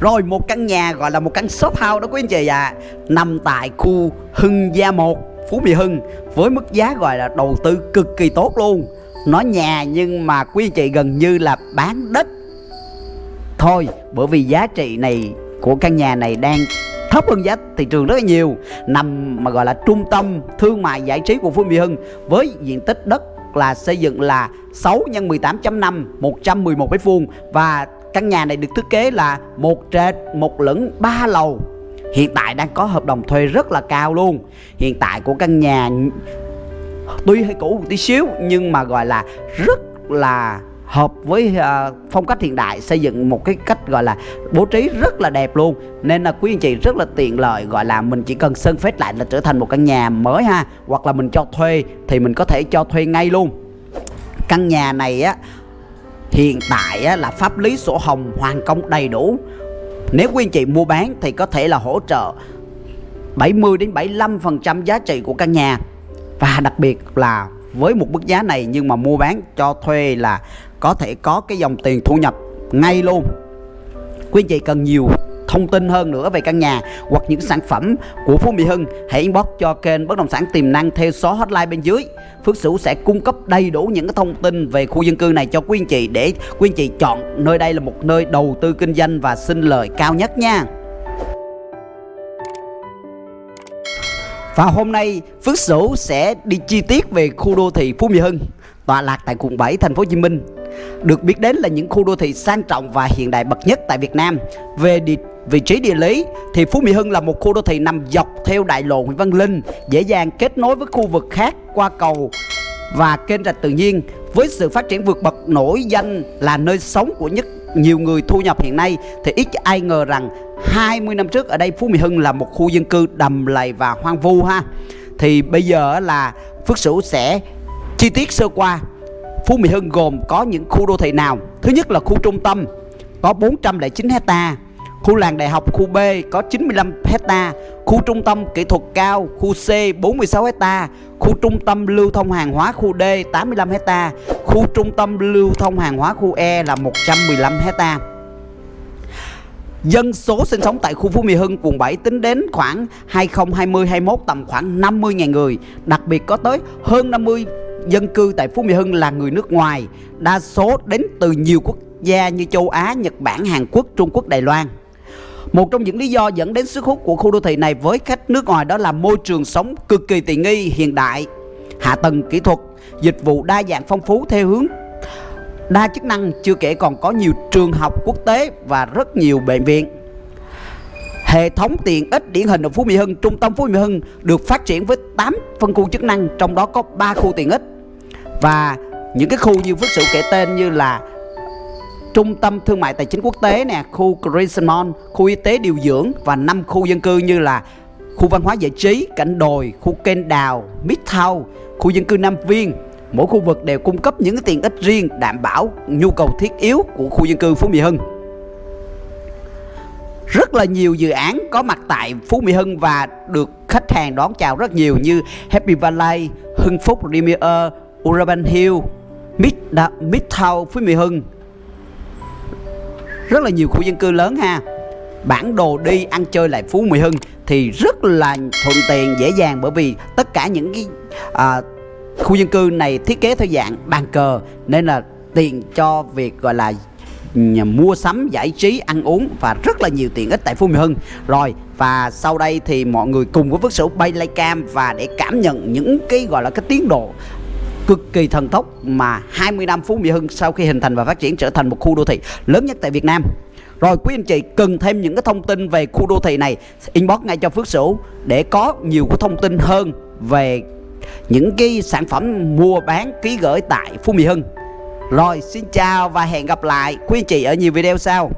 Rồi một căn nhà gọi là một căn shop house đó quý anh chị ạ. À, Nằm tại khu Hưng Gia 1 Phú Mỹ Hưng Với mức giá gọi là đầu tư cực kỳ tốt luôn. Nó nhà nhưng mà quý anh chị gần như là bán đất Thôi bởi vì giá trị này của căn nhà này đang thấp hơn giá thị trường rất là nhiều. Nằm mà gọi là trung tâm thương mại giải trí của Phú Mỹ Hưng với diện tích đất là xây dựng là 6 x 18.5 111 mét vuông và căn nhà này được thiết kế là một trệt một lửng ba lầu. Hiện tại đang có hợp đồng thuê rất là cao luôn. Hiện tại của căn nhà tuy hơi cũ một tí xíu nhưng mà gọi là rất là hợp với uh, phong cách hiện đại xây dựng một cái cách gọi là bố trí rất là đẹp luôn. Nên là quý anh chị rất là tiện lợi gọi là mình chỉ cần sơn phết lại là trở thành một căn nhà mới ha hoặc là mình cho thuê thì mình có thể cho thuê ngay luôn. Căn nhà này á hiện tại á, là pháp lý sổ hồng hoàn công đầy đủ. Nếu quý anh chị mua bán thì có thể là hỗ trợ 70 đến 75 phần trăm giá trị của căn nhà. Và đặc biệt là với một mức giá này nhưng mà mua bán cho thuê là có thể có cái dòng tiền thu nhập ngay luôn. Quý anh chị cần nhiều thông tin hơn nữa về căn nhà hoặc những sản phẩm của Phú Mỹ Hưng hãy inbox cho kênh bất động sản tiềm năng theo số hotline bên dưới. Phước Sửu sẽ cung cấp đầy đủ những cái thông tin về khu dân cư này cho quý anh chị để quý anh chị chọn nơi đây là một nơi đầu tư kinh doanh và sinh lời cao nhất nha. Và hôm nay Phước Sửu sẽ đi chi tiết về khu đô thị Phú Mỹ Hưng tọa lạc tại quận 7 thành phố Hồ Chí Minh. Được biết đến là những khu đô thị sang trọng và hiện đại bậc nhất tại Việt Nam. Về địa, vị trí địa lý thì Phú Mỹ Hưng là một khu đô thị nằm dọc theo đại lộ Nguyễn Văn Linh, dễ dàng kết nối với khu vực khác qua cầu và kênh rạch tự nhiên. Với sự phát triển vượt bậc nổi danh là nơi sống của nhất nhiều người thu nhập hiện nay thì ít ai ngờ rằng 20 năm trước ở đây Phú Mỹ Hưng là một khu dân cư đầm lầy và hoang vu ha. Thì bây giờ là Phước Sửu sẽ chi tiết sơ qua Phú Mỹ Hưng gồm có những khu đô thị nào? Thứ nhất là khu trung tâm có 409 hecta, khu làng đại học khu B có 95 hecta, khu trung tâm kỹ thuật cao khu C 46 hecta, khu trung tâm lưu thông hàng hóa khu D 85 hecta, khu trung tâm lưu thông hàng hóa khu E là 115 hecta. Dân số sinh sống tại khu Phú Mỹ Hưng, quận 7 tính đến khoảng 2020-21 tầm khoảng 50.000 người Đặc biệt có tới hơn 50 dân cư tại Phú Mỹ Hưng là người nước ngoài, đa số đến từ nhiều quốc gia như châu Á, Nhật Bản, Hàn Quốc, Trung Quốc, Đài Loan. Một trong những lý do dẫn đến sức hút của khu đô thị này với khách nước ngoài đó là môi trường sống cực kỳ tiện nghi, hiện đại, hạ tầng kỹ thuật, dịch vụ đa dạng phong phú theo hướng đa chức năng, chưa kể còn có nhiều trường học quốc tế và rất nhiều bệnh viện. Hệ thống tiện ích điển hình ở Phú Mỹ Hưng, trung tâm Phú Mỹ Hưng được phát triển với 8 phân khu chức năng, trong đó có 3 khu tiện ích. Và những cái khu như Phước sự kể tên như là Trung tâm Thương mại Tài chính Quốc tế nè, khu Crescent khu y tế điều dưỡng và năm khu dân cư như là khu văn hóa giải trí, cảnh đồi, khu kênh đào, Midtown, khu dân cư Nam Viên. Mỗi khu vực đều cung cấp những tiện ích riêng đảm bảo nhu cầu thiết yếu của khu dân cư Phú Mỹ Hưng rất là nhiều dự án có mặt tại Phú Mỹ Hưng và được khách hàng đón chào rất nhiều như Happy Valley, Hưng Phúc Premier, Urban Hill, Mid Midtown Phú Mỹ Hưng. Rất là nhiều khu dân cư lớn ha. Bản đồ đi ăn chơi lại Phú Mỹ Hưng thì rất là thuận tiện dễ dàng bởi vì tất cả những cái à, khu dân cư này thiết kế theo dạng bàn cờ nên là tiện cho việc gọi là mua sắm giải trí ăn uống và rất là nhiều tiện ích tại Phú Mỹ Hưng rồi và sau đây thì mọi người cùng với Phước Sửu bay lay cam và để cảm nhận những cái gọi là cái tiến độ cực kỳ thần tốc mà 20 năm Phú Mỹ Hưng sau khi hình thành và phát triển trở thành một khu đô thị lớn nhất tại Việt Nam. Rồi quý anh chị cần thêm những cái thông tin về khu đô thị này, inbox ngay cho Phước Sửu để có nhiều cái thông tin hơn về những cái sản phẩm mua bán ký gửi tại Phú Mỹ Hưng. Rồi xin chào và hẹn gặp lại quý anh chị ở nhiều video sau.